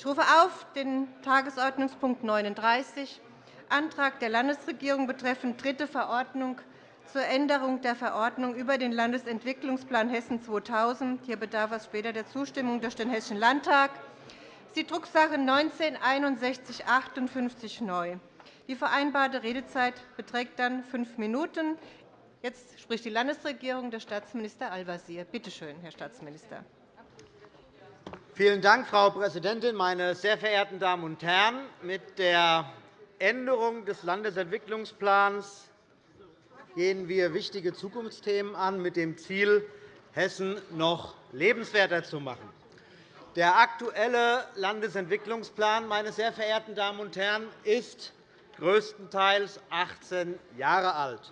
Ich rufe auf den Tagesordnungspunkt 39, Antrag der Landesregierung betreffend dritte Verordnung zur Änderung der Verordnung über den Landesentwicklungsplan Hessen 2000. Hier bedarf es später der Zustimmung durch den Hessischen Landtag. Das ist die Drucksache 19 6158 neu. Die vereinbarte Redezeit beträgt dann fünf Minuten. Jetzt spricht die Landesregierung, der Staatsminister Al-Wazir. Bitte schön, Herr Staatsminister. Vielen Dank, Frau Präsidentin, meine sehr verehrten Damen und Herren! Mit der Änderung des Landesentwicklungsplans gehen wir wichtige Zukunftsthemen an, mit dem Ziel, Hessen noch lebenswerter zu machen. Der aktuelle Landesentwicklungsplan meine sehr verehrten Damen und Herren, ist größtenteils 18 Jahre alt.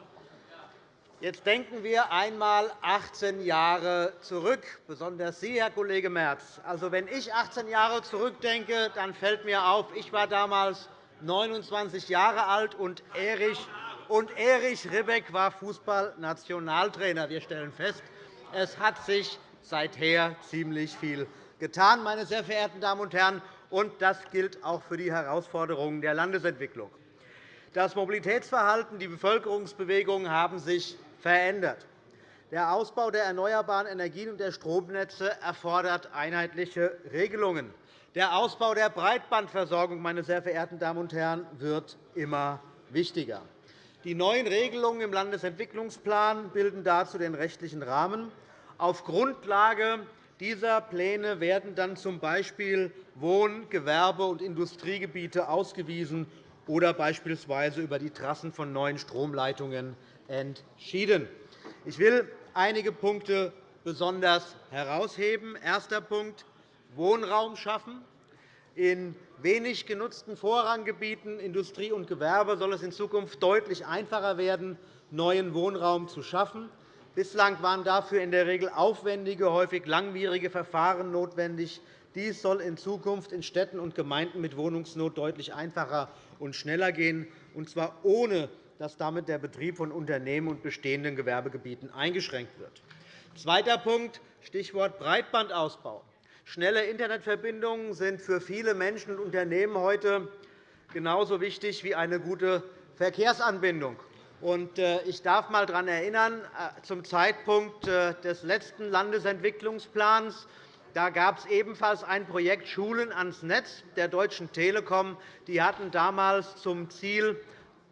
Jetzt denken wir einmal 18 Jahre zurück, besonders Sie, Herr Kollege Merz. Also, wenn ich 18 Jahre zurückdenke, dann fällt mir auf, ich war damals 29 Jahre alt und Erich und Erich Ribbeck war Fußballnationaltrainer. Wir stellen fest, es hat sich seither ziemlich viel getan, meine sehr verehrten Damen und Herren, und das gilt auch für die Herausforderungen der Landesentwicklung. Das Mobilitätsverhalten, die Bevölkerungsbewegungen haben sich verändert. Der Ausbau der erneuerbaren Energien und der Stromnetze erfordert einheitliche Regelungen. Der Ausbau der Breitbandversorgung meine sehr verehrten Damen und Herren, wird immer wichtiger. Die neuen Regelungen im Landesentwicklungsplan bilden dazu den rechtlichen Rahmen. Auf Grundlage dieser Pläne werden dann z. B. Wohn-, Gewerbe- und Industriegebiete ausgewiesen oder beispielsweise über die Trassen von neuen Stromleitungen entschieden. Ich will einige Punkte besonders herausheben. Erster Punkt. Wohnraum schaffen. In wenig genutzten Vorranggebieten Industrie und Gewerbe soll es in Zukunft deutlich einfacher werden, neuen Wohnraum zu schaffen. Bislang waren dafür in der Regel aufwendige, häufig langwierige Verfahren notwendig. Dies soll in Zukunft in Städten und Gemeinden mit Wohnungsnot deutlich einfacher und schneller gehen, und zwar ohne dass damit der Betrieb von Unternehmen und bestehenden Gewerbegebieten eingeschränkt wird. Zweiter Punkt, Stichwort Breitbandausbau. Schnelle Internetverbindungen sind für viele Menschen und Unternehmen heute genauso wichtig wie eine gute Verkehrsanbindung. Äh, ich darf einmal daran erinnern, äh, zum Zeitpunkt äh, des letzten Landesentwicklungsplans da gab es ebenfalls ein Projekt Schulen ans Netz der Deutschen Telekom. Die hatten damals zum Ziel,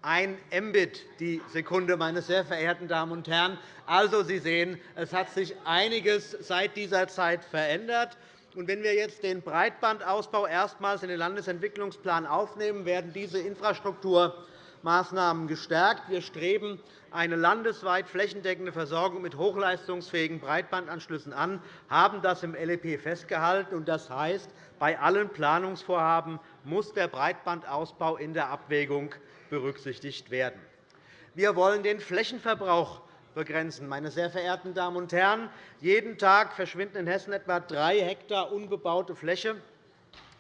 ein Mbit die Sekunde, meine sehr verehrten Damen und Herren. Also, Sie sehen, es hat sich einiges seit dieser Zeit verändert. Wenn wir jetzt den Breitbandausbau erstmals in den Landesentwicklungsplan aufnehmen, werden diese Infrastrukturmaßnahmen gestärkt. Wir streben eine landesweit flächendeckende Versorgung mit hochleistungsfähigen Breitbandanschlüssen an, haben das im LEP festgehalten. Das heißt, bei allen Planungsvorhaben muss der Breitbandausbau in der Abwägung berücksichtigt werden. Wir wollen den Flächenverbrauch begrenzen. Meine sehr verehrten Damen und Herren, jeden Tag verschwinden in Hessen etwa drei Hektar unbebaute Fläche,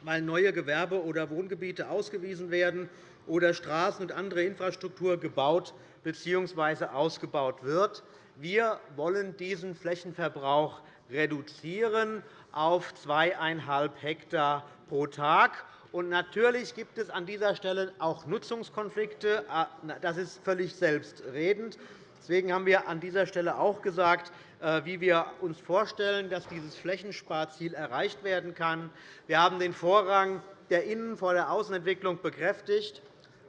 weil neue Gewerbe- oder Wohngebiete ausgewiesen werden oder Straßen und andere Infrastruktur gebaut bzw. ausgebaut wird. Wir wollen diesen Flächenverbrauch reduzieren auf zweieinhalb Hektar pro Tag. Und natürlich gibt es an dieser Stelle auch Nutzungskonflikte. Das ist völlig selbstredend. Deswegen haben wir an dieser Stelle auch gesagt, äh, wie wir uns vorstellen, dass dieses Flächensparziel erreicht werden kann. Wir haben den Vorrang der Innen- vor der Außenentwicklung bekräftigt.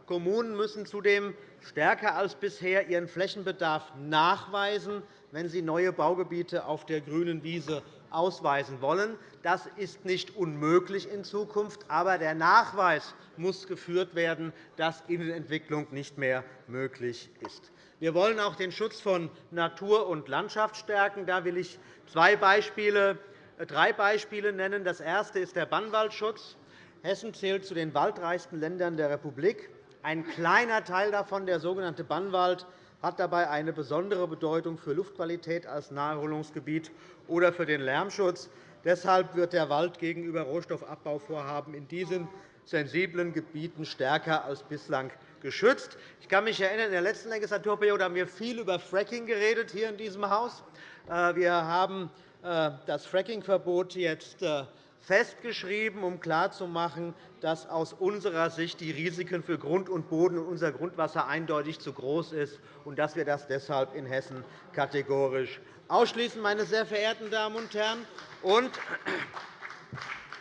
Kommunen müssen zudem stärker als bisher ihren Flächenbedarf nachweisen, wenn sie neue Baugebiete auf der grünen Wiese ausweisen wollen. Das ist nicht unmöglich in Zukunft, aber der Nachweis muss geführt werden, dass Innenentwicklung nicht mehr möglich ist. Wir wollen auch den Schutz von Natur und Landschaft stärken. Da will ich zwei Beispiele, äh, drei Beispiele nennen. Das erste ist der Bannwaldschutz. Hessen zählt zu den waldreichsten Ländern der Republik. Ein kleiner Teil davon, der sogenannte Bannwald, hat dabei eine besondere Bedeutung für Luftqualität als Naherholungsgebiet oder für den Lärmschutz. Deshalb wird der Wald gegenüber Rohstoffabbauvorhaben in diesen sensiblen Gebieten stärker als bislang geschützt. Ich kann mich erinnern, in der letzten Legislaturperiode haben wir viel über Fracking geredet hier in diesem Haus. Äh, wir haben äh, das Frackingverbot jetzt äh, festgeschrieben, um klarzumachen, dass aus unserer Sicht die Risiken für Grund und Boden und unser Grundwasser eindeutig zu groß sind und dass wir das deshalb in Hessen kategorisch ausschließen. Meine sehr verehrten Damen und Herren.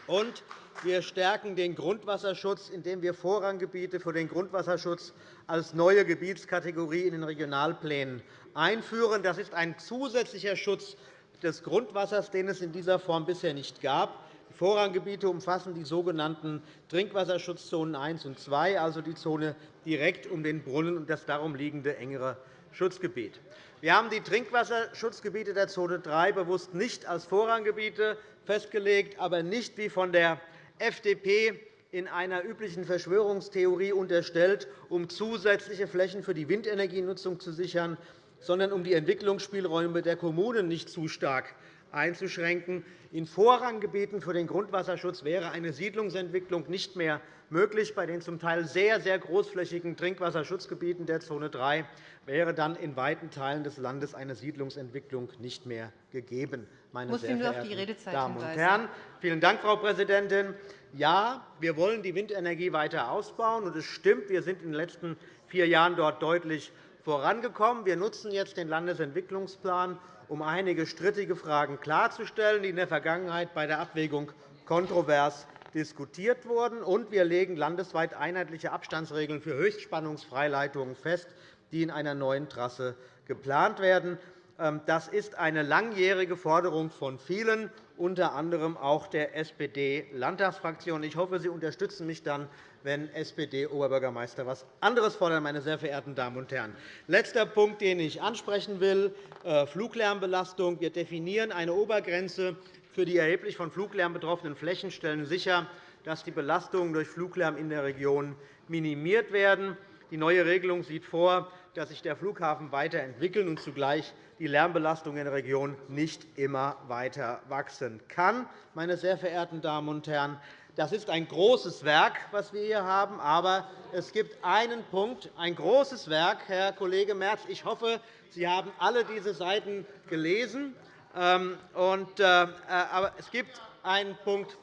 Und wir stärken den Grundwasserschutz, indem wir Vorranggebiete für den Grundwasserschutz als neue Gebietskategorie in den Regionalplänen einführen. Das ist ein zusätzlicher Schutz des Grundwassers, den es in dieser Form bisher nicht gab. Vorranggebiete umfassen die sogenannten Trinkwasserschutzzonen 1 und 2, also die Zone direkt um den Brunnen und das darum liegende engere Schutzgebiet. Wir haben die Trinkwasserschutzgebiete der Zone 3 bewusst nicht als Vorranggebiete festgelegt, aber nicht wie von der FDP in einer üblichen Verschwörungstheorie unterstellt, um zusätzliche Flächen für die Windenergienutzung zu sichern, sondern um die Entwicklungsspielräume der Kommunen nicht zu stark einzuschränken. In Vorranggebieten für den Grundwasserschutz wäre eine Siedlungsentwicklung nicht mehr möglich. Bei den zum Teil sehr, sehr großflächigen Trinkwasserschutzgebieten der Zone 3 wäre dann in weiten Teilen des Landes eine Siedlungsentwicklung nicht mehr gegeben. Meine sehr verehrten Damen und Herren, vielen Dank, Frau Präsidentin. Ja, wir wollen die Windenergie weiter ausbauen. es stimmt, wir sind in den letzten vier Jahren dort deutlich vorangekommen. Wir nutzen jetzt den Landesentwicklungsplan, um einige strittige Fragen klarzustellen, die in der Vergangenheit bei der Abwägung kontrovers diskutiert wurden. Und wir legen landesweit einheitliche Abstandsregeln für Höchstspannungsfreileitungen fest, die in einer neuen Trasse geplant werden. Ähm, das ist eine langjährige Forderung von vielen, unter anderem auch der SPD-Landtagsfraktion. Ich hoffe, Sie unterstützen mich dann, wenn SPD-Oberbürgermeister etwas anderes fordern, meine sehr verehrten Damen und Herren. Letzter Punkt, den ich ansprechen will, äh, Fluglärmbelastung. Wir definieren eine Obergrenze für die erheblich von Fluglärm betroffenen Flächen, stellen sicher, dass die Belastungen durch Fluglärm in der Region minimiert werden. Die neue Regelung sieht vor, dass sich der Flughafen weiterentwickeln und zugleich die Lärmbelastung in der Region nicht immer weiter wachsen kann. Meine sehr verehrten Damen und Herren, das ist ein großes Werk, das wir hier haben. Aber es gibt einen Punkt, ein großes Werk, Herr Kollege Merz. Ich hoffe, Sie haben alle diese Seiten gelesen. Ähm, äh, aber es gibt einen Punkt,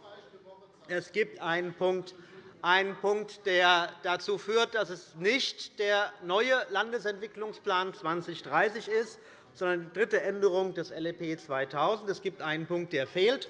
es gibt einen Punkt, einen Punkt, der dazu führt, dass es nicht der neue Landesentwicklungsplan 2030 ist, sondern die dritte Änderung des LEP 2000. Es gibt einen Punkt, der fehlt,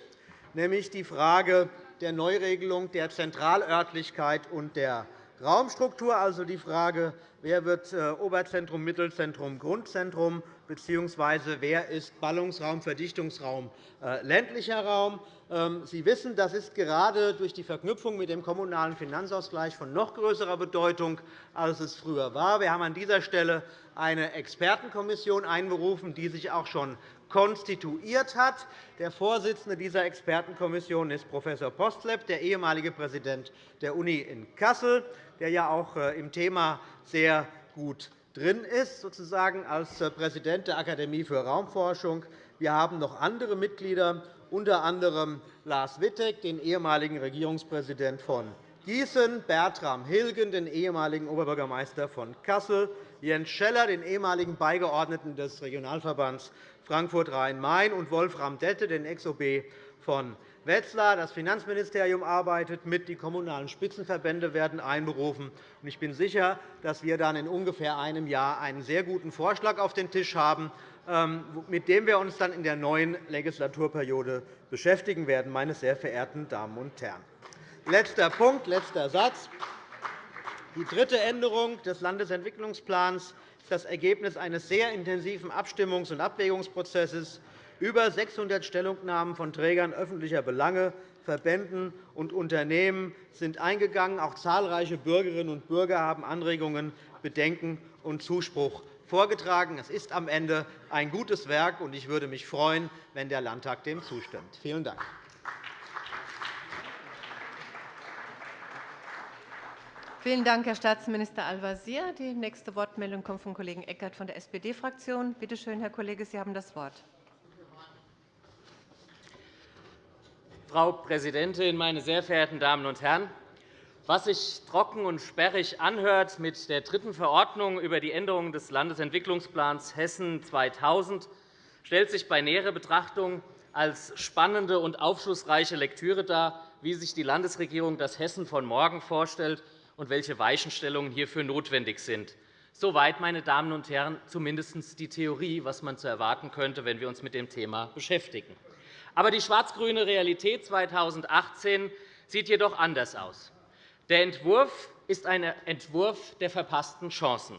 nämlich die Frage der Neuregelung der Zentralörtlichkeit und der Raumstruktur, also die Frage, wer wird äh, Oberzentrum, Mittelzentrum, Grundzentrum, bzw. wer ist Ballungsraum, Verdichtungsraum, äh, ländlicher Raum. Ähm, Sie wissen, das ist gerade durch die Verknüpfung mit dem Kommunalen Finanzausgleich von noch größerer Bedeutung, als es früher war. Wir haben an dieser Stelle eine Expertenkommission einberufen, die sich auch schon konstituiert hat. Der Vorsitzende dieser Expertenkommission ist Prof. Postlepp, der ehemalige Präsident der Uni in Kassel, der ja auch äh, im Thema sehr gut drin ist, sozusagen als äh, Präsident der Akademie für Raumforschung. Wir haben noch andere Mitglieder, unter anderem Lars Wittek, den ehemaligen Regierungspräsident von Gießen, Bertram Hilgen, den ehemaligen Oberbürgermeister von Kassel, Jens Scheller, den ehemaligen Beigeordneten des Regionalverbands Frankfurt-Rhein-Main, und Wolfram Dette, den Ex-OB von Wetzlar. Das Finanzministerium arbeitet mit, die kommunalen Spitzenverbände werden einberufen. Ich bin sicher, dass wir dann in ungefähr einem Jahr einen sehr guten Vorschlag auf den Tisch haben, ähm, mit dem wir uns dann in der neuen Legislaturperiode beschäftigen werden, meine sehr verehrten Damen und Herren. Letzter Punkt, letzter Satz. Die dritte Änderung des Landesentwicklungsplans ist das Ergebnis eines sehr intensiven Abstimmungs- und Abwägungsprozesses. Über 600 Stellungnahmen von Trägern öffentlicher Belange, Verbänden und Unternehmen sind eingegangen. Auch zahlreiche Bürgerinnen und Bürger haben Anregungen, Bedenken und Zuspruch vorgetragen. Es ist am Ende ein gutes Werk, und ich würde mich freuen, wenn der Landtag dem zustimmt. Vielen Dank. Vielen Dank, Herr Staatsminister Al-Wazir. Die nächste Wortmeldung kommt vom Kollegen Eckert von der SPD-Fraktion. Bitte schön, Herr Kollege, Sie haben das Wort. Frau Präsidentin, meine sehr verehrten Damen und Herren! Was sich trocken und sperrig anhört mit der dritten Verordnung über die Änderung des Landesentwicklungsplans Hessen 2000, stellt sich bei näherer Betrachtung als spannende und aufschlussreiche Lektüre dar, wie sich die Landesregierung das Hessen von morgen vorstellt und welche Weichenstellungen hierfür notwendig sind. Soweit, meine Damen und Herren, zumindest die Theorie, was man zu erwarten könnte, wenn wir uns mit dem Thema beschäftigen. Aber die schwarz-grüne Realität 2018 sieht jedoch anders aus. Der Entwurf ist ein Entwurf der verpassten Chancen.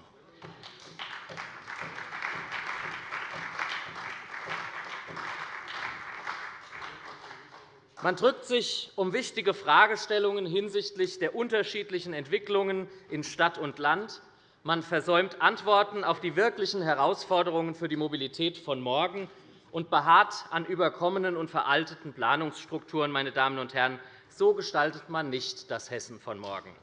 Man drückt sich um wichtige Fragestellungen hinsichtlich der unterschiedlichen Entwicklungen in Stadt und Land. Man versäumt Antworten auf die wirklichen Herausforderungen für die Mobilität von morgen und beharrt an überkommenen und veralteten Planungsstrukturen. Meine Damen und Herren, so gestaltet man nicht das Hessen von morgen.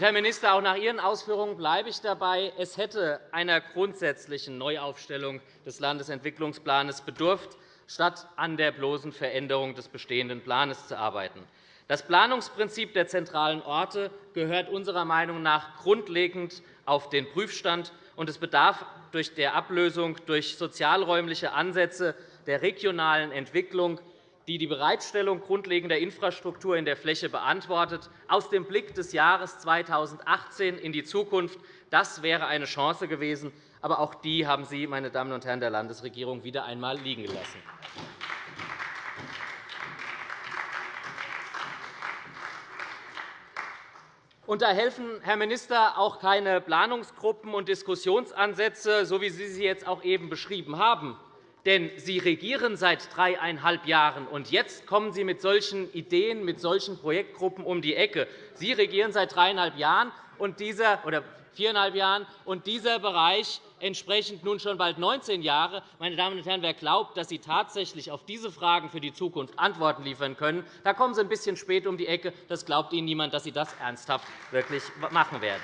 Herr Minister, auch nach Ihren Ausführungen bleibe ich dabei. Es hätte einer grundsätzlichen Neuaufstellung des Landesentwicklungsplans bedurft, statt an der bloßen Veränderung des bestehenden Plans zu arbeiten. Das Planungsprinzip der zentralen Orte gehört unserer Meinung nach grundlegend auf den Prüfstand, und es bedarf durch der Ablösung durch sozialräumliche Ansätze der regionalen Entwicklung, die die Bereitstellung grundlegender Infrastruktur in der Fläche beantwortet, aus dem Blick des Jahres 2018 in die Zukunft. Das wäre eine Chance gewesen. Aber auch die haben Sie, meine Damen und Herren der Landesregierung, wieder einmal liegen gelassen. Und da helfen, Herr Minister, auch keine Planungsgruppen und Diskussionsansätze, so wie Sie sie jetzt auch eben beschrieben haben. Denn Sie regieren seit dreieinhalb Jahren, und jetzt kommen Sie mit solchen Ideen, mit solchen Projektgruppen um die Ecke. Sie regieren seit dreieinhalb Jahren und dieser, oder viereinhalb Jahren, und dieser Bereich entsprechend nun schon bald 19 Jahre. Meine Damen und Herren, wer glaubt, dass Sie tatsächlich auf diese Fragen für die Zukunft Antworten liefern können, da kommen Sie ein bisschen spät um die Ecke. Das glaubt Ihnen niemand, dass Sie das ernsthaft wirklich machen werden.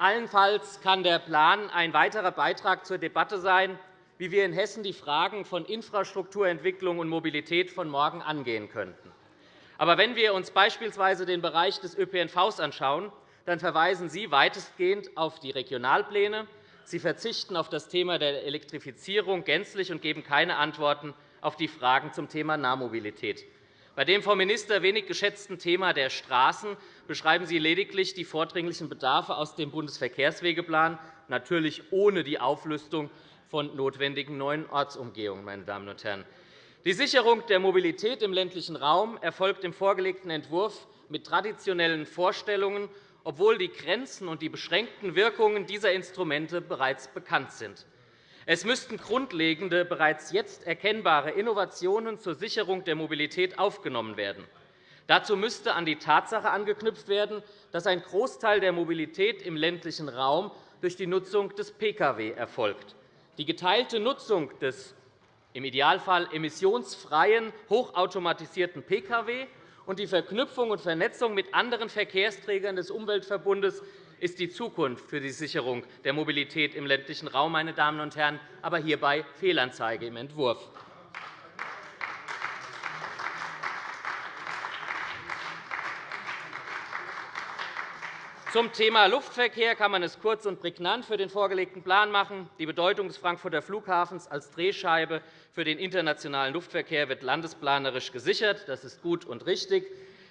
Allenfalls kann der Plan ein weiterer Beitrag zur Debatte sein, wie wir in Hessen die Fragen von Infrastrukturentwicklung und Mobilität von morgen angehen könnten. Aber wenn wir uns beispielsweise den Bereich des ÖPNV anschauen, dann verweisen Sie weitestgehend auf die Regionalpläne. Sie verzichten auf das Thema der Elektrifizierung gänzlich und geben keine Antworten auf die Fragen zum Thema Nahmobilität. Bei dem vom Minister wenig geschätzten Thema der Straßen beschreiben Sie lediglich die vordringlichen Bedarfe aus dem Bundesverkehrswegeplan, natürlich ohne die Auflistung von notwendigen neuen Ortsumgehungen. Meine Damen und Herren. Die Sicherung der Mobilität im ländlichen Raum erfolgt im vorgelegten Entwurf mit traditionellen Vorstellungen, obwohl die Grenzen und die beschränkten Wirkungen dieser Instrumente bereits bekannt sind. Es müssten grundlegende, bereits jetzt erkennbare Innovationen zur Sicherung der Mobilität aufgenommen werden. Dazu müsste an die Tatsache angeknüpft werden, dass ein Großteil der Mobilität im ländlichen Raum durch die Nutzung des Pkw erfolgt. Die geteilte Nutzung des im Idealfall emissionsfreien, hochautomatisierten Pkw und die Verknüpfung und Vernetzung mit anderen Verkehrsträgern des Umweltverbundes ist die Zukunft für die Sicherung der Mobilität im ländlichen Raum, meine Damen und Herren, aber hierbei Fehlanzeige im Entwurf. Zum Thema Luftverkehr kann man es kurz und prägnant für den vorgelegten Plan machen. Die Bedeutung des Frankfurter Flughafens als Drehscheibe für den internationalen Luftverkehr wird landesplanerisch gesichert. Das ist gut und richtig.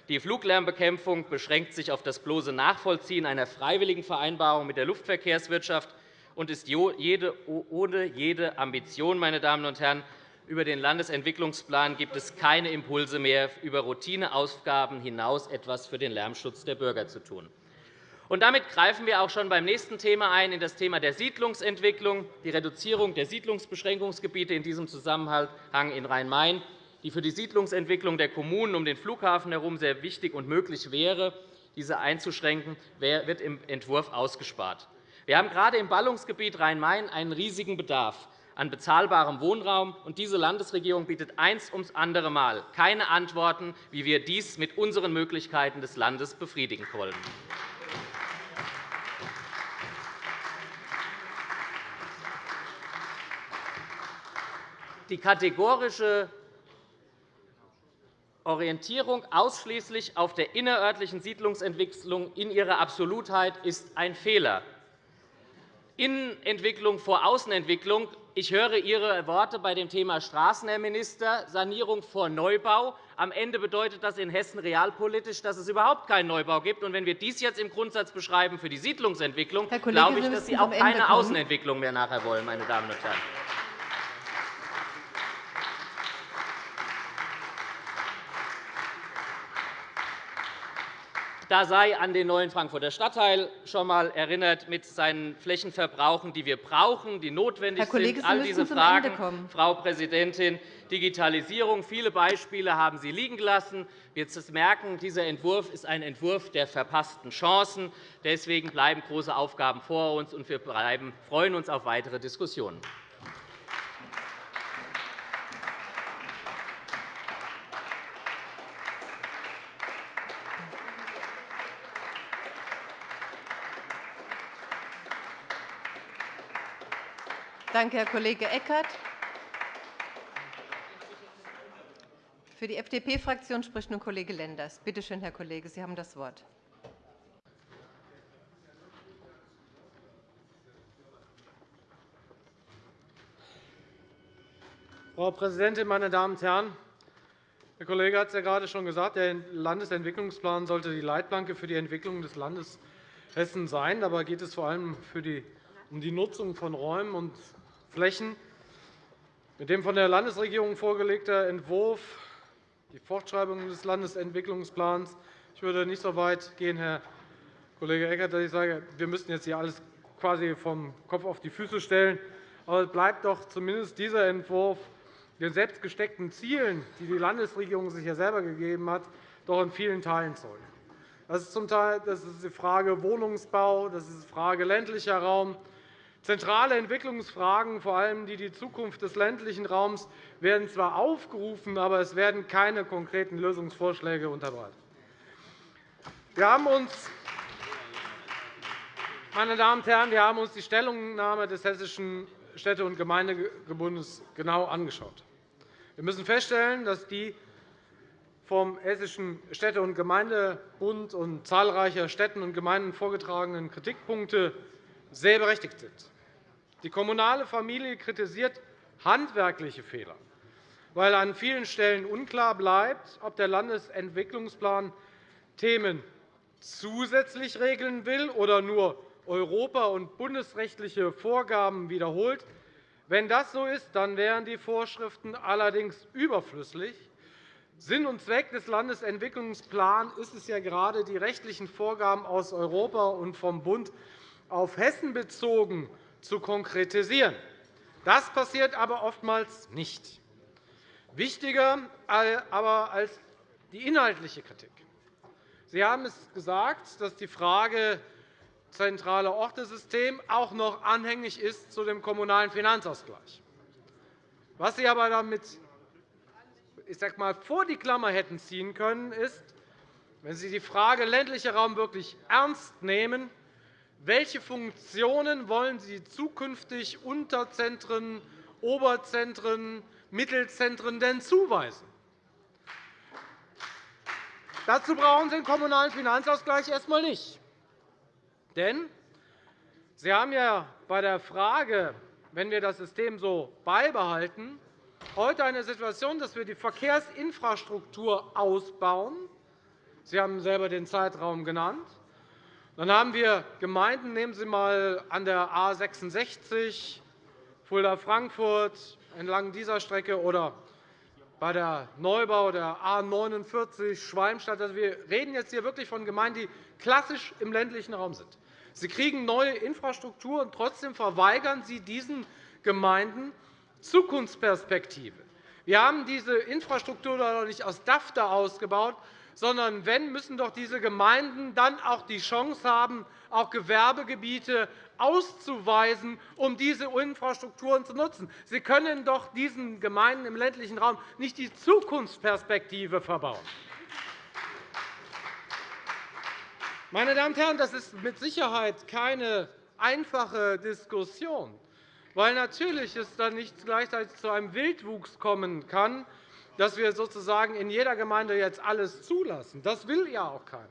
Die Fluglärmbekämpfung beschränkt sich auf das bloße Nachvollziehen einer freiwilligen Vereinbarung mit der Luftverkehrswirtschaft und ist ohne jede Ambition. Meine Damen und Herren. Über den Landesentwicklungsplan gibt es keine Impulse mehr, über Routineaufgaben hinaus etwas für den Lärmschutz der Bürger zu tun. Damit greifen wir auch schon beim nächsten Thema ein, in das Thema der Siedlungsentwicklung, die Reduzierung der Siedlungsbeschränkungsgebiete in diesem Zusammenhang in Rhein-Main die für die Siedlungsentwicklung der Kommunen um den Flughafen herum sehr wichtig und möglich wäre, diese einzuschränken, wird im Entwurf ausgespart. Wir haben gerade im Ballungsgebiet Rhein-Main einen riesigen Bedarf an bezahlbarem Wohnraum. und Diese Landesregierung bietet eins ums andere Mal keine Antworten, wie wir dies mit unseren Möglichkeiten des Landes befriedigen wollen. Die kategorische Orientierung ausschließlich auf der innerörtlichen Siedlungsentwicklung in ihrer Absolutheit ist ein Fehler. Innenentwicklung vor Außenentwicklung. Ich höre Ihre Worte bei dem Thema Straßen, Herr Minister, Sanierung vor Neubau. Am Ende bedeutet das in Hessen realpolitisch, dass es überhaupt keinen Neubau gibt. Und wenn wir dies jetzt im Grundsatz beschreiben für die Siedlungsentwicklung, Kollege, glaube ich, dass Sie auch keine Außenentwicklung mehr nachher wollen, meine Damen und Herren. Da sei an den neuen Frankfurter Stadtteil schon einmal erinnert mit seinen Flächenverbrauchen, die wir brauchen, die notwendig Herr Kollege, sind. All diese Fragen, Frau Präsidentin, Digitalisierung, viele Beispiele haben Sie liegen gelassen. Wir merken, dieser Entwurf ist ein Entwurf der verpassten Chancen. Deswegen bleiben große Aufgaben vor uns, und wir freuen uns auf weitere Diskussionen. Danke, Herr Kollege Eckert. Für die FDP-Fraktion spricht nun Kollege Lenders. Bitte schön, Herr Kollege, Sie haben das Wort. Frau Präsidentin, meine Damen und Herren! Der Kollege hat es ja gerade schon gesagt, der Landesentwicklungsplan sollte die Leitplanke für die Entwicklung des Landes Hessen sein. Dabei geht es vor allem um die Nutzung von Räumen und Flächen. Mit dem von der Landesregierung vorgelegten Entwurf die Fortschreibung des Landesentwicklungsplans. Ich würde nicht so weit gehen, Herr Kollege Eckert, dass ich sage, wir müssten jetzt hier alles quasi vom Kopf auf die Füße stellen. Aber es bleibt doch zumindest dieser Entwurf den selbstgesteckten Zielen, die die Landesregierung sich ja selber gegeben hat, doch in vielen Teilen zeugen. Das ist zum Teil das ist die Frage Wohnungsbau, das ist die Frage ländlicher Raum, Zentrale Entwicklungsfragen, vor allem die die Zukunft des ländlichen Raums, werden zwar aufgerufen, aber es werden keine konkreten Lösungsvorschläge unterbreitet. Wir haben uns meine Damen und Herren, wir haben uns die Stellungnahme des Hessischen Städte- und Gemeindegebundes genau angeschaut. Wir müssen feststellen, dass die vom Hessischen Städte- und Gemeindebund und zahlreicher Städten und Gemeinden vorgetragenen Kritikpunkte sehr berechtigt sind. Die kommunale Familie kritisiert handwerkliche Fehler, weil an vielen Stellen unklar bleibt, ob der Landesentwicklungsplan Themen zusätzlich regeln will oder nur europa- und bundesrechtliche Vorgaben wiederholt. Wenn das so ist, dann wären die Vorschriften allerdings überflüssig. Sinn und Zweck des Landesentwicklungsplans ist es ja gerade, die rechtlichen Vorgaben aus Europa und vom Bund auf Hessen bezogen zu konkretisieren. Das passiert aber oftmals nicht. Wichtiger aber als die inhaltliche Kritik. Sie haben es gesagt, dass die Frage zentrale Ortesystem auch noch anhängig ist zu dem Kommunalen Finanzausgleich. Was Sie aber damit ich sag mal, vor die Klammer hätten ziehen können, ist, wenn Sie die Frage ländlicher Raum wirklich ernst nehmen, welche Funktionen wollen Sie zukünftig Unterzentren, Oberzentren, Mittelzentren denn zuweisen? Dazu brauchen Sie den Kommunalen Finanzausgleich erst einmal nicht. Denn Sie haben ja bei der Frage, wenn wir das System so beibehalten, heute eine Situation, dass wir die Verkehrsinfrastruktur ausbauen. Sie haben selber den Zeitraum genannt. Dann haben wir Gemeinden, nehmen Sie einmal an der A 66 Fulda-Frankfurt entlang dieser Strecke oder bei der Neubau der A 49 Schwalmstadt. Also, wir reden jetzt hier wirklich von Gemeinden, die klassisch im ländlichen Raum sind. Sie kriegen neue Infrastruktur, und trotzdem verweigern Sie diesen Gemeinden Zukunftsperspektive. Wir haben diese Infrastruktur noch nicht aus DAFTA ausgebaut, sondern wenn, müssen doch diese Gemeinden dann auch die Chance haben, auch Gewerbegebiete auszuweisen, um diese Infrastrukturen zu nutzen. Sie können doch diesen Gemeinden im ländlichen Raum nicht die Zukunftsperspektive verbauen. Meine Damen und Herren, das ist mit Sicherheit keine einfache Diskussion, weil natürlich es dann nicht gleichzeitig zu einem Wildwuchs kommen kann, dass wir sozusagen in jeder Gemeinde jetzt alles zulassen. Das will ja auch keiner.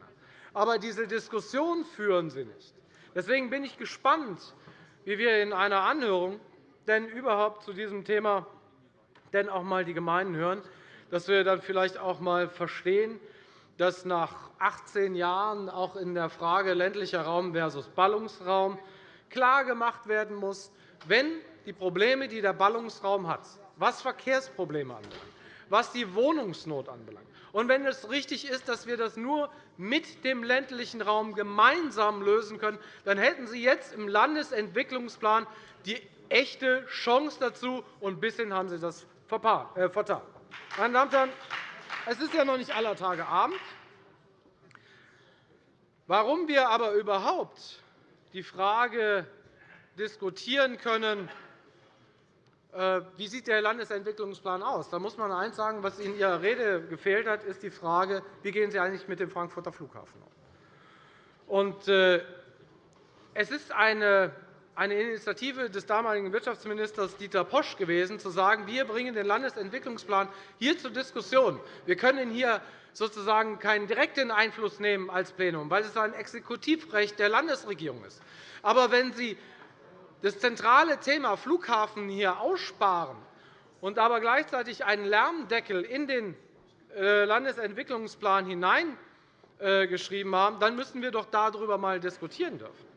Aber diese Diskussion führen Sie nicht. Deswegen bin ich gespannt, wie wir in einer Anhörung denn überhaupt zu diesem Thema denn auch einmal die Gemeinden hören, dass wir dann vielleicht auch einmal verstehen, dass nach 18 Jahren auch in der Frage ländlicher Raum versus Ballungsraum klargemacht werden muss, wenn die Probleme, die der Ballungsraum hat, was Verkehrsprobleme anbelangt, was die Wohnungsnot anbelangt, und wenn es richtig ist, dass wir das nur mit dem ländlichen Raum gemeinsam lösen können, dann hätten Sie jetzt im Landesentwicklungsplan die echte Chance dazu, und bisher haben Sie das äh, vertan. Meine Damen und Herren, es ist ja noch nicht aller Tage Abend. Warum wir aber überhaupt die Frage diskutieren können, wie sieht der Landesentwicklungsplan aus? Da muss man eines sagen, was in Ihrer Rede gefehlt hat, ist die Frage, wie gehen Sie eigentlich mit dem Frankfurter Flughafen um? Äh, es ist eine Initiative des damaligen Wirtschaftsministers Dieter Posch gewesen, zu sagen, wir bringen den Landesentwicklungsplan hier zur Diskussion. Wir können hier sozusagen keinen direkten Einfluss nehmen als Plenum, weil es ein Exekutivrecht der Landesregierung ist. Aber wenn Sie das zentrale Thema Flughafen hier aussparen und aber gleichzeitig einen Lärmdeckel in den äh, Landesentwicklungsplan hineingeschrieben haben, dann müssen wir doch darüber einmal diskutieren dürfen.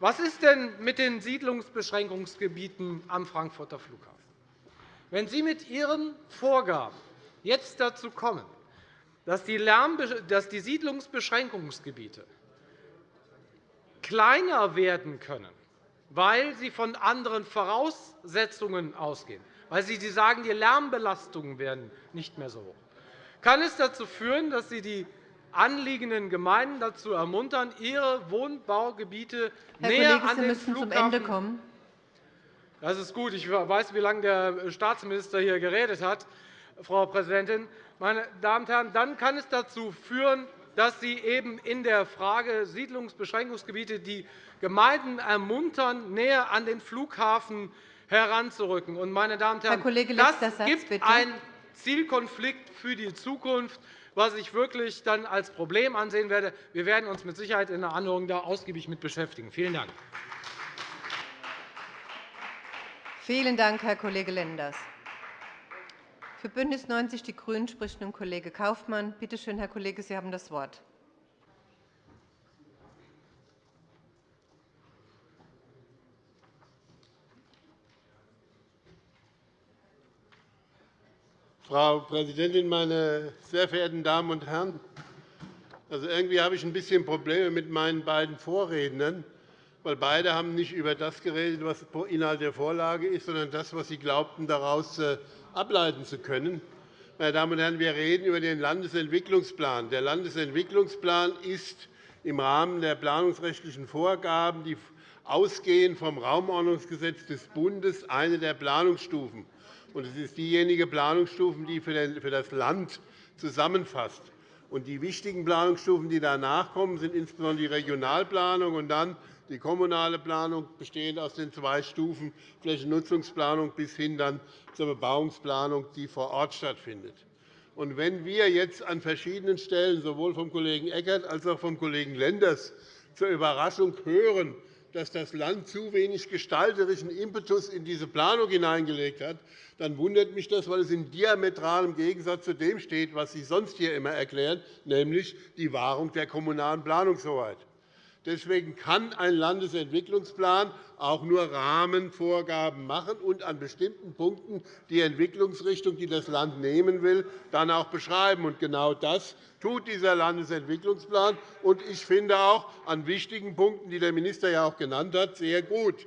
Was ist denn mit den Siedlungsbeschränkungsgebieten am Frankfurter Flughafen? Wenn Sie mit Ihren Vorgaben jetzt dazu kommen, dass die Siedlungsbeschränkungsgebiete kleiner werden können, weil sie von anderen Voraussetzungen ausgehen, weil Sie sagen, die Lärmbelastungen werden nicht mehr so hoch, kann es dazu führen, dass Sie die anliegenden Gemeinden dazu ermuntern, ihre Wohnbaugebiete Herr näher Kollege, an den Flughafen zum Ende kommen. Das ist gut. Ich weiß, wie lange der Staatsminister hier geredet hat, Frau Präsidentin. Meine Damen und Herren, dann kann es dazu führen, dass Sie eben in der Frage Siedlungsbeschränkungsgebiete die Gemeinden ermuntern, näher an den Flughafen heranzurücken. meine Damen und Herren, Herr Kollege, das Satz, gibt bitte. einen Zielkonflikt für die Zukunft was ich wirklich dann als Problem ansehen werde. Wir werden uns mit Sicherheit in der Anhörung da ausgiebig mit beschäftigen. Vielen Dank. Vielen Dank, Herr Kollege Lenders. Für BÜNDNIS 90 die GRÜNEN spricht nun Kollege Kaufmann. Bitte schön, Herr Kollege, Sie haben das Wort. Frau Präsidentin, meine sehr verehrten Damen und Herren! Also irgendwie habe ich ein bisschen Probleme mit meinen beiden Vorrednern, weil beide haben nicht über das geredet, was Inhalt der Vorlage ist, sondern das, was sie glaubten, daraus äh, ableiten zu können. Meine Damen und Herren, wir reden über den Landesentwicklungsplan. Der Landesentwicklungsplan ist im Rahmen der planungsrechtlichen Vorgaben, die ausgehend vom Raumordnungsgesetz des Bundes, eine der Planungsstufen es ist diejenige Planungsstufe, die für das Land zusammenfasst. die wichtigen Planungsstufen, die danach kommen, sind insbesondere die Regionalplanung und dann die kommunale Planung, bestehend aus den zwei Stufen Flächennutzungsplanung bis hin dann zur Bebauungsplanung, die vor Ort stattfindet. wenn wir jetzt an verschiedenen Stellen sowohl vom Kollegen Eckert als auch vom Kollegen Lenders zur Überraschung hören, dass das Land zu wenig gestalterischen Impetus in diese Planung hineingelegt hat, dann wundert mich das, weil es in diametralem Gegensatz zu dem steht, was Sie sonst hier immer erklären, nämlich die Wahrung der kommunalen Planungshoheit. Deswegen kann ein Landesentwicklungsplan auch nur Rahmenvorgaben machen und an bestimmten Punkten die Entwicklungsrichtung, die das Land nehmen will, dann auch beschreiben. Genau das tut dieser Landesentwicklungsplan. Und ich finde auch an wichtigen Punkten, die der Minister ja auch genannt hat, sehr gut.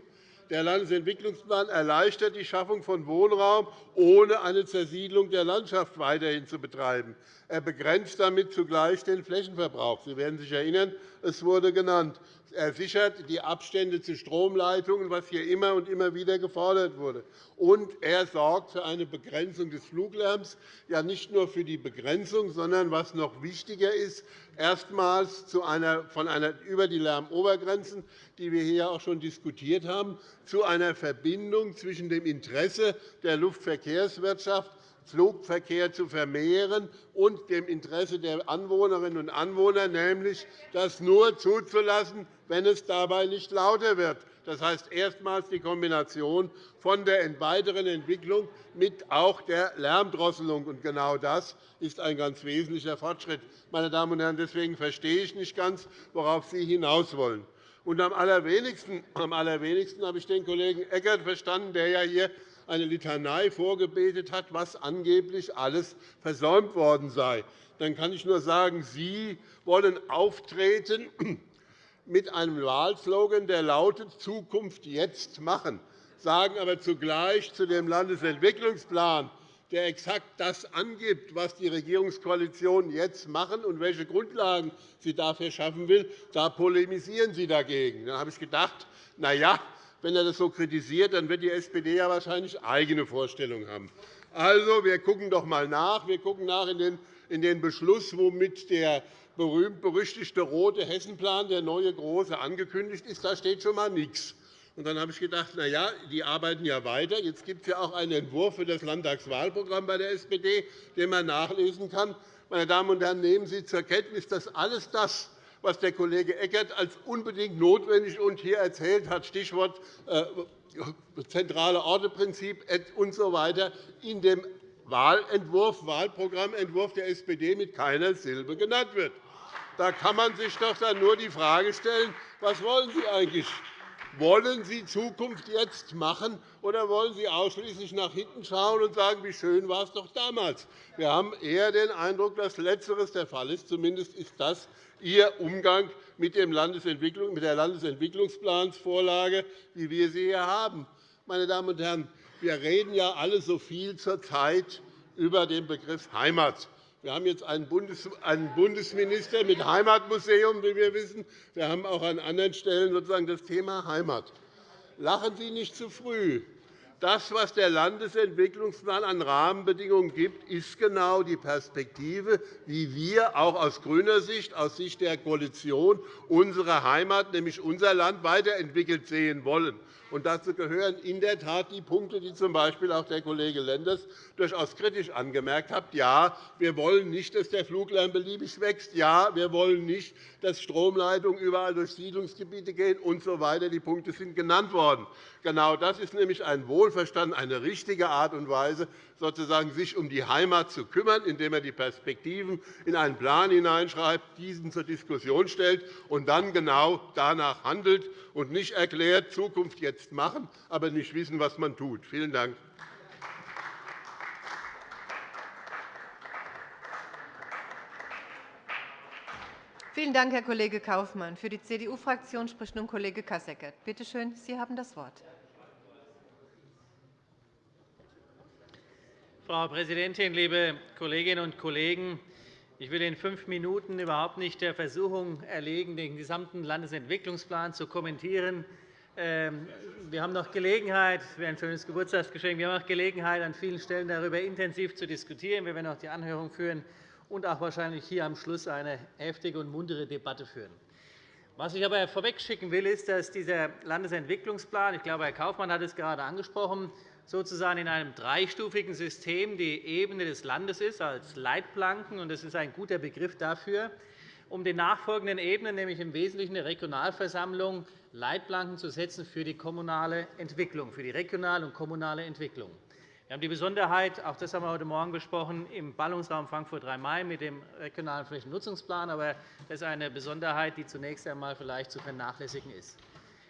Der Landesentwicklungsplan erleichtert die Schaffung von Wohnraum, ohne eine Zersiedlung der Landschaft weiterhin zu betreiben. Er begrenzt damit zugleich den Flächenverbrauch. Sie werden sich erinnern, es wurde genannt. Er sichert die Abstände zu Stromleitungen, was hier immer und immer wieder gefordert wurde. Und er sorgt für eine Begrenzung des Fluglärms, ja nicht nur für die Begrenzung, sondern, was noch wichtiger ist, erstmals zu einer, von einer, über die Lärmobergrenzen, die wir hier auch schon diskutiert haben, zu einer Verbindung zwischen dem Interesse der Luftverkehrswirtschaft Flugverkehr zu vermehren und dem Interesse der Anwohnerinnen und Anwohner, nämlich das nur zuzulassen, wenn es dabei nicht lauter wird. Das heißt erstmals die Kombination von der weiteren Entwicklung mit auch der Lärmdrosselung. genau das ist ein ganz wesentlicher Fortschritt. Meine Damen und Herren, deswegen verstehe ich nicht ganz, worauf Sie hinaus wollen. Und am allerwenigsten, am allerwenigsten habe ich den Kollegen Eckert verstanden, der ja hier eine Litanei vorgebetet hat, was angeblich alles versäumt worden sei. Dann kann ich nur sagen, Sie wollen auftreten mit einem Wahlslogan, der lautet Zukunft jetzt machen, sagen aber zugleich zu dem Landesentwicklungsplan, der exakt das angibt, was die Regierungskoalition jetzt machen und welche Grundlagen sie dafür schaffen will, da polemisieren Sie dagegen. Da habe ich gedacht, na ja, wenn er das so kritisiert, dann wird die SPD ja wahrscheinlich eigene Vorstellungen haben. Also, wir schauen doch einmal nach. Wir schauen nach in den Beschluss, womit der berühmt-berüchtigte rote Hessenplan, der neue große, angekündigt ist. Da steht schon einmal nichts. Und dann habe ich gedacht, na ja, die arbeiten ja weiter. Jetzt gibt es ja auch einen Entwurf für das Landtagswahlprogramm bei der SPD, den man nachlesen kann. Meine Damen und Herren, nehmen Sie zur Kenntnis, dass alles das, was der Kollege Eckert als unbedingt notwendig und hier erzählt hat, Stichwort äh, zentrale Orteprinzip usw. So in dem Wahlentwurf, Wahlprogrammentwurf der SPD mit keiner Silbe genannt wird. Da kann man sich doch dann nur die Frage stellen, was wollen Sie eigentlich? Wollen Sie Zukunft jetzt machen, oder wollen Sie ausschließlich nach hinten schauen und sagen, wie schön war es doch damals? Wir haben eher den Eindruck, dass Letzteres der Fall ist. Zumindest ist das Ihr Umgang mit, der Landesentwicklungsplansvorlage, wie wir sie hier haben. Meine Damen und Herren, wir reden ja alle so viel zurzeit über den Begriff Heimat. Wir haben jetzt einen Bundesminister mit Heimatmuseum, wie wir wissen. Wir haben auch an anderen Stellen sozusagen das Thema Heimat. Lachen Sie nicht zu früh. Das, was der Landesentwicklungsplan an Rahmenbedingungen gibt, ist genau die Perspektive, wie wir auch aus grüner Sicht, aus Sicht der Koalition, unsere Heimat, nämlich unser Land, weiterentwickelt sehen wollen. Und dazu gehören in der Tat die Punkte, die z. B. auch der Kollege Lenders durchaus kritisch angemerkt hat. Ja, wir wollen nicht, dass der Fluglärm beliebig wächst. Ja, wir wollen nicht, dass Stromleitungen überall durch Siedlungsgebiete gehen usw. So die Punkte sind genannt worden. Genau das ist nämlich ein Wohlverstanden, eine richtige Art und Weise, sozusagen sich um die Heimat zu kümmern, indem er die Perspektiven in einen Plan hineinschreibt, diesen zur Diskussion stellt und dann genau danach handelt und nicht erklärt, Zukunft jetzt machen, aber nicht wissen, was man tut. Vielen Dank. Vielen Dank, Herr Kollege Kaufmann. Für die CDU-Fraktion spricht nun Kollege Kasseckert. Bitte schön, Sie haben das Wort. Frau Präsidentin, liebe Kolleginnen und Kollegen! Ich will in fünf Minuten überhaupt nicht der Versuchung erlegen, den gesamten Landesentwicklungsplan zu kommentieren. Ähm, wir haben noch Gelegenheit, das wäre ein schönes Geburtstagsgeschenk, wir haben noch Gelegenheit, an vielen Stellen darüber intensiv zu diskutieren. Wir werden auch die Anhörung führen und auch wahrscheinlich hier am Schluss eine heftige und muntere Debatte führen. Was ich aber vorwegschicken will, ist, dass dieser Landesentwicklungsplan, ich glaube, Herr Kaufmann hat es gerade angesprochen, sozusagen in einem dreistufigen System die Ebene des Landes ist, als Leitplanken. Das ist ein guter Begriff dafür, um den nachfolgenden Ebenen, nämlich im Wesentlichen der Regionalversammlung, Leitplanken zu setzen für die kommunale Entwicklung, für die regionale und kommunale Entwicklung. Wir haben die Besonderheit, auch das haben wir heute Morgen besprochen, im Ballungsraum Frankfurt-Rhein-Main mit dem regionalen Flächennutzungsplan. Aber das ist eine Besonderheit, die zunächst einmal vielleicht zu vernachlässigen ist.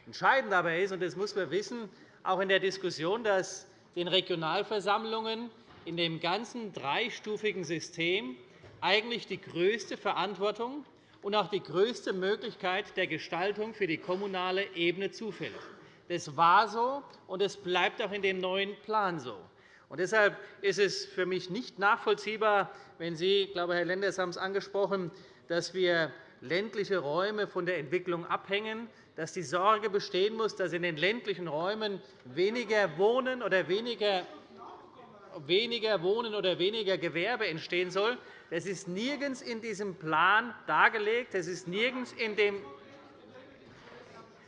Entscheidend dabei ist, und das muss man wissen, auch in der Diskussion, dass den Regionalversammlungen in dem ganzen dreistufigen System eigentlich die größte Verantwortung und auch die größte Möglichkeit der Gestaltung für die kommunale Ebene zufällt. Das war so, und es bleibt auch in dem neuen Plan so. Und deshalb ist es für mich nicht nachvollziehbar, wenn Sie, ich glaube, Herr Lenders haben es angesprochen, dass wir ländliche Räume von der Entwicklung abhängen, dass die Sorge bestehen muss, dass in den ländlichen Räumen weniger Wohnen oder weniger weniger Wohnen oder weniger Gewerbe entstehen soll. Das ist nirgends in diesem Plan dargelegt. Das ist nirgends in dem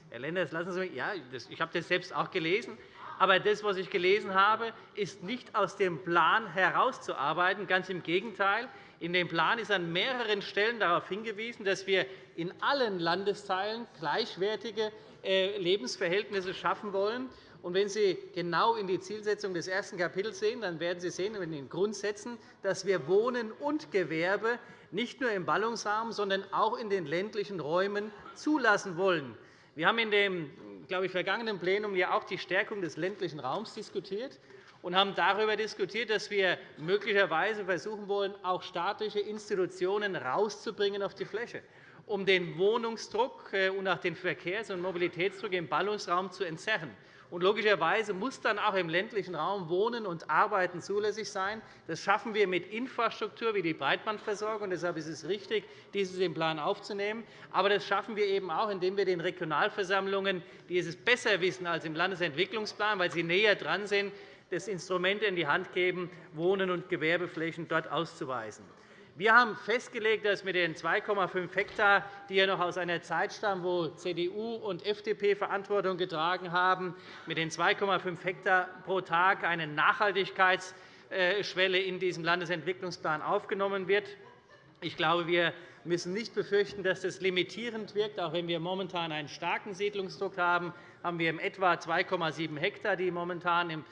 Herr Lenders, lassen Sie mich, ja, ich habe das selbst auch gelesen. Aber das, was ich gelesen habe, ist nicht aus dem Plan herauszuarbeiten. Ganz im Gegenteil. In dem Plan ist an mehreren Stellen darauf hingewiesen, dass wir in allen Landesteilen gleichwertige äh, Lebensverhältnisse schaffen wollen. Wenn Sie genau in die Zielsetzung des ersten Kapitels sehen, dann werden Sie sehen in den Grundsätzen, dass wir Wohnen und Gewerbe nicht nur im Ballungsraum, sondern auch in den ländlichen Räumen zulassen wollen. Wir haben in dem glaube ich, vergangenen Plenum ja auch die Stärkung des ländlichen Raums diskutiert und haben darüber diskutiert, dass wir möglicherweise versuchen wollen, auch staatliche Institutionen rauszubringen auf die Fläche, um den Wohnungsdruck äh, und auch den Verkehrs- und Mobilitätsdruck im Ballungsraum zu entzerren. Und logischerweise muss dann auch im ländlichen Raum Wohnen und Arbeiten zulässig sein. Das schaffen wir mit Infrastruktur wie die Breitbandversorgung. Deshalb ist es richtig, dieses im Plan aufzunehmen. Aber das schaffen wir eben auch, indem wir den Regionalversammlungen, die es besser wissen als im Landesentwicklungsplan, weil sie näher dran sind, das Instrument in die Hand geben, Wohnen und Gewerbeflächen dort auszuweisen. Wir haben festgelegt, dass mit den 2,5 Hektar, die ja noch aus einer Zeit stammen, wo CDU und FDP Verantwortung getragen haben, mit den 2,5 Hektar pro Tag eine Nachhaltigkeitsschwelle in diesem Landesentwicklungsplan aufgenommen wird. Ich glaube, wir müssen nicht befürchten, dass das limitierend wirkt. Auch wenn wir momentan einen starken Siedlungsdruck haben, haben wir in etwa 2,7 Hektar, die momentan im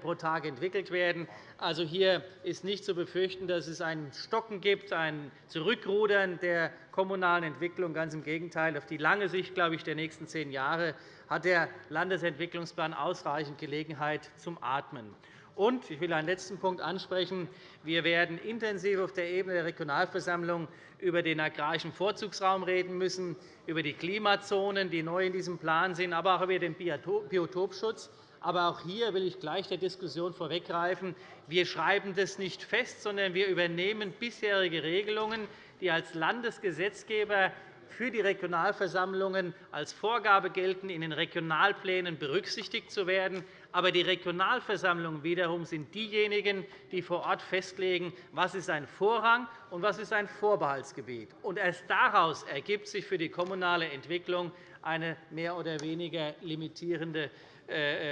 pro Tag entwickelt werden. Also hier ist nicht zu befürchten, dass es ein Stocken gibt, ein Zurückrudern der kommunalen Entwicklung. Ganz im Gegenteil. Auf die lange Sicht glaube ich, der nächsten zehn Jahre hat der Landesentwicklungsplan ausreichend Gelegenheit zum Atmen. Und ich will einen letzten Punkt ansprechen. Wir werden intensiv auf der Ebene der Regionalversammlung über den agrarischen Vorzugsraum reden müssen, über die Klimazonen, die neu in diesem Plan sind, aber auch über den Biotopschutz. Aber auch hier will ich gleich der Diskussion vorweggreifen. Wir schreiben das nicht fest, sondern wir übernehmen bisherige Regelungen, die als Landesgesetzgeber für die Regionalversammlungen als Vorgabe gelten, in den Regionalplänen berücksichtigt zu werden. Aber die Regionalversammlungen wiederum sind diejenigen, die vor Ort festlegen, was ist ein Vorrang und was ist ein Vorbehaltsgebiet. Und erst daraus ergibt sich für die kommunale Entwicklung eine mehr oder weniger limitierende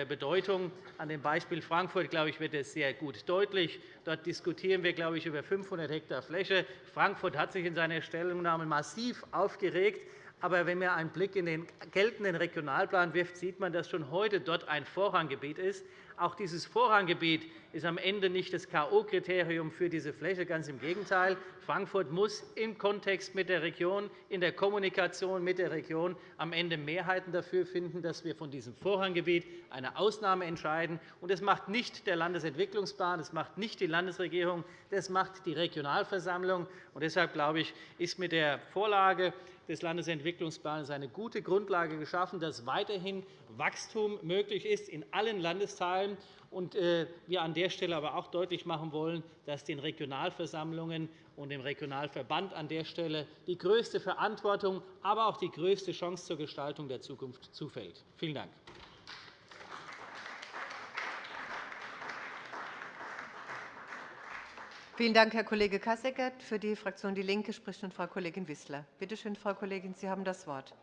Bedeutung. An dem Beispiel Frankfurt glaube ich, wird es sehr gut deutlich. Dort diskutieren wir glaube ich, über 500 Hektar Fläche. Frankfurt hat sich in seiner Stellungnahme massiv aufgeregt. Aber wenn man einen Blick in den geltenden Regionalplan wirft, sieht man, dass schon heute dort ein Vorranggebiet ist. Auch dieses Vorranggebiet ist am Ende nicht das K.O.-Kriterium für diese Fläche. Ganz im Gegenteil. Frankfurt muss im Kontext mit der Region, in der Kommunikation mit der Region am Ende Mehrheiten dafür finden, dass wir von diesem Vorranggebiet eine Ausnahme entscheiden. Das macht nicht der Landesentwicklungsplan, das macht nicht die Landesregierung, das macht die Regionalversammlung. deshalb glaube ich, ist mit der Vorlage des Landesentwicklungsplans eine gute Grundlage geschaffen, dass weiterhin Wachstum möglich ist in allen Landesteilen und äh, wir an der Stelle aber auch deutlich machen wollen, dass den Regionalversammlungen und dem Regionalverband an der Stelle die größte Verantwortung, aber auch die größte Chance zur Gestaltung der Zukunft zufällt. Vielen Dank. Vielen Dank, Herr Kollege Kasseckert. Für die Fraktion DIE LINKE spricht nun Frau Kollegin Wissler. Bitte schön, Frau Kollegin, Sie haben das Wort.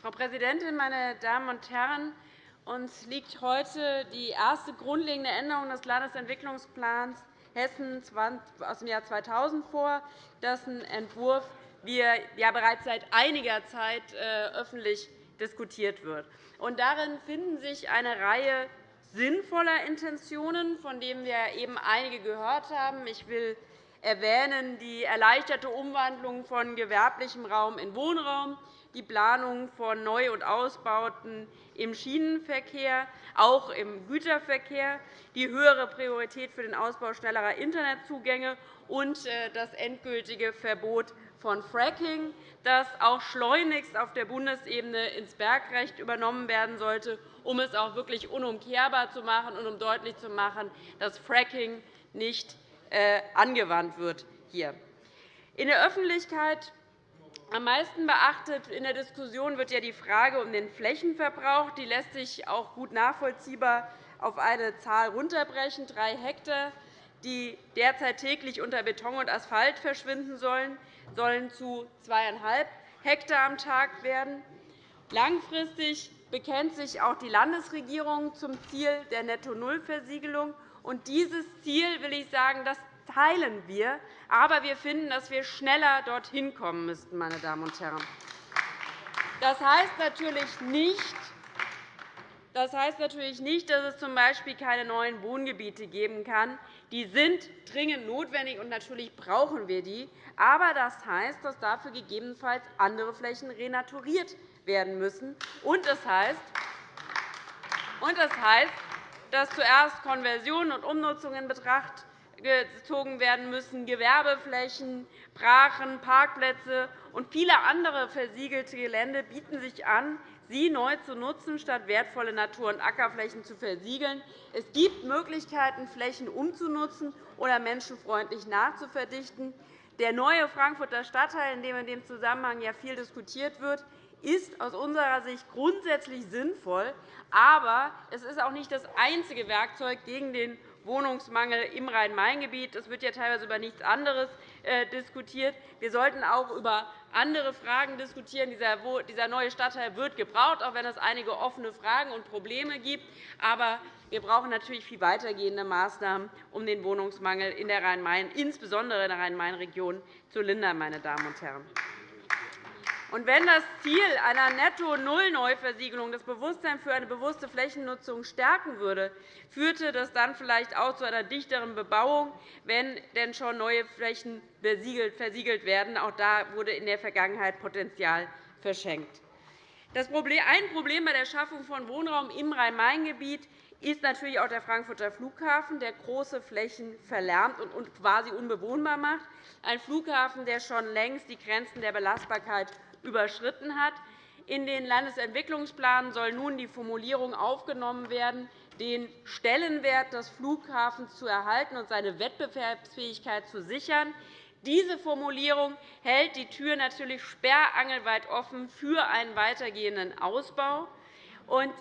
Frau Präsidentin, meine Damen und Herren! Uns liegt heute die erste grundlegende Änderung des Landesentwicklungsplans Hessen aus dem Jahr 2000 vor, dessen Entwurf wir ja bereits seit einiger Zeit äh, öffentlich diskutiert wird. darin finden sich eine Reihe sinnvoller Intentionen, von denen wir eben einige gehört haben. Ich will erwähnen die erleichterte Umwandlung von gewerblichem Raum in Wohnraum, die Planung von Neu- und Ausbauten im Schienenverkehr, auch im Güterverkehr, die höhere Priorität für den Ausbau schnellerer Internetzugänge und äh, das endgültige Verbot von Fracking, das auch schleunigst auf der Bundesebene ins Bergrecht übernommen werden sollte um es auch wirklich unumkehrbar zu machen und um deutlich zu machen, dass Fracking nicht äh, angewandt wird. Hier. In der Öffentlichkeit am meisten beachtet in der Diskussion wird ja die Frage um den Flächenverbrauch. Die lässt sich auch gut nachvollziehbar auf eine Zahl runterbrechen, drei Hektar, die derzeit täglich unter Beton und Asphalt verschwinden sollen, sollen zu zweieinhalb Hektar am Tag werden. Langfristig bekennt sich auch die Landesregierung zum Ziel der Netto-Null-Versiegelung. Dieses Ziel will ich sagen, das teilen wir. Aber wir finden, dass wir schneller dorthin kommen müssten. Meine Damen und Herren. Das heißt natürlich nicht, das heißt natürlich nicht, dass es z. B. keine neuen Wohngebiete geben kann. Die sind dringend notwendig, und natürlich brauchen wir die. Aber das heißt, dass dafür gegebenenfalls andere Flächen renaturiert werden müssen. Und das heißt, und das heißt dass zuerst Konversionen und Umnutzungen in Betracht gezogen werden müssen, Gewerbeflächen, Brachen, Parkplätze und viele andere versiegelte Gelände bieten sich an, sie neu zu nutzen, statt wertvolle Natur- und Ackerflächen zu versiegeln. Es gibt Möglichkeiten, Flächen umzunutzen oder menschenfreundlich nachzuverdichten. Der neue Frankfurter Stadtteil, in dem in dem Zusammenhang viel diskutiert wird, ist aus unserer Sicht grundsätzlich sinnvoll. Aber es ist auch nicht das einzige Werkzeug gegen den Wohnungsmangel im Rhein-Main-Gebiet. Es wird ja teilweise über nichts anderes diskutiert. Wir sollten auch über andere Fragen diskutieren. Dieser neue Stadtteil wird gebraucht, auch wenn es einige offene Fragen und Probleme gibt. Aber wir brauchen natürlich viel weitergehende Maßnahmen, um den Wohnungsmangel in der Rhein-Main, insbesondere in der Rhein-Main-Region, zu lindern. Meine Damen und Herren. Und wenn das Ziel einer Netto-Null-Neuversiegelung das Bewusstsein für eine bewusste Flächennutzung stärken würde, führte das dann vielleicht auch zu einer dichteren Bebauung, wenn denn schon neue Flächen versiegelt werden. Auch da wurde in der Vergangenheit Potenzial verschenkt. Ein Problem bei der Schaffung von Wohnraum im Rhein-Main-Gebiet ist natürlich auch der Frankfurter Flughafen, der große Flächen verlärmt und quasi unbewohnbar macht. Ein Flughafen, der schon längst die Grenzen der Belastbarkeit überschritten hat. In den Landesentwicklungsplanen soll nun die Formulierung aufgenommen werden, den Stellenwert des Flughafens zu erhalten und seine Wettbewerbsfähigkeit zu sichern. Diese Formulierung hält die Tür natürlich sperrangelweit offen für einen weitergehenden Ausbau.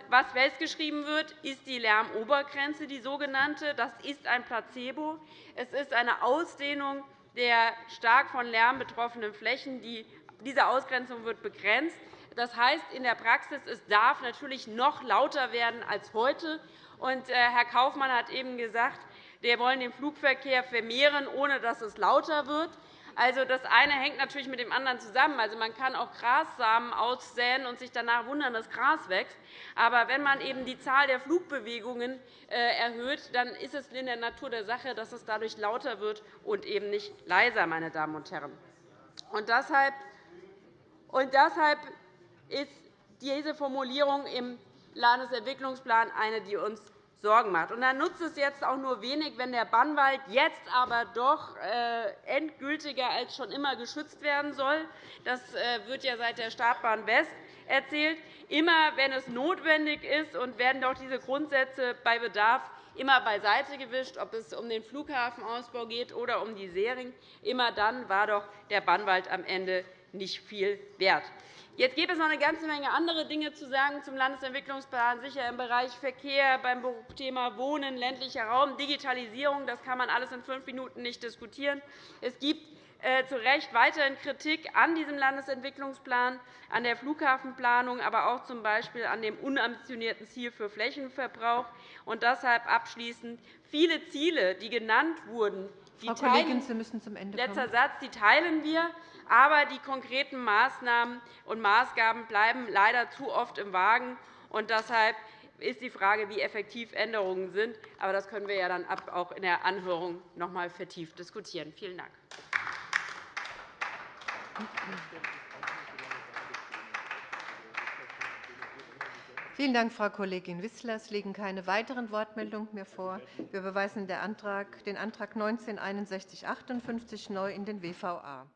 Was festgeschrieben wird, ist die Lärmobergrenze, die sogenannte. Das ist ein Placebo. Es ist eine Ausdehnung der stark von Lärm betroffenen Flächen, die diese Ausgrenzung wird begrenzt. Das heißt in der Praxis, es darf natürlich noch lauter werden als heute. Und, äh, Herr Kaufmann hat eben gesagt, wir wollen den Flugverkehr vermehren, ohne dass es lauter wird. Also, das eine hängt natürlich mit dem anderen zusammen. Also, man kann auch Grassamen aussäen und sich danach wundern, dass Gras wächst. Aber wenn man eben die Zahl der Flugbewegungen äh, erhöht, dann ist es in der Natur der Sache, dass es dadurch lauter wird und eben nicht leiser. Meine Damen und Herren. Und deshalb und deshalb ist diese Formulierung im Landesentwicklungsplan eine, die uns Sorgen macht. Und dann nutzt es jetzt auch nur wenig, wenn der Bannwald jetzt aber doch äh, endgültiger als schon immer geschützt werden soll. Das äh, wird ja seit der Startbahn West erzählt. Immer wenn es notwendig ist, und werden doch diese Grundsätze bei Bedarf immer beiseite gewischt, ob es um den Flughafenausbau geht oder um die Sering. Immer dann war doch der Bannwald am Ende nicht viel wert. Jetzt gibt es noch eine ganze Menge andere Dinge zu sagen zum Landesentwicklungsplan, sicher im Bereich Verkehr, beim Thema Wohnen, ländlicher Raum, Digitalisierung. Das kann man alles in fünf Minuten nicht diskutieren. Es gibt äh, zu Recht weiterhin Kritik an diesem Landesentwicklungsplan, an der Flughafenplanung, aber auch z. B. an dem unambitionierten Ziel für Flächenverbrauch. Und deshalb abschließend viele Ziele, die genannt wurden, die Frau Kollegin, Sie müssen zum Ende kommen. Letzter Satz, die teilen wir. Aber die konkreten Maßnahmen und Maßgaben bleiben leider zu oft im Wagen. Und deshalb ist die Frage, wie effektiv Änderungen sind. Aber das können wir ja dann auch in der Anhörung noch einmal vertieft diskutieren. Vielen Dank. Vielen Dank, Frau Kollegin Wissler. Es liegen keine weiteren Wortmeldungen mehr vor. Wir überweisen den Antrag 19 6158 neu in den WVA.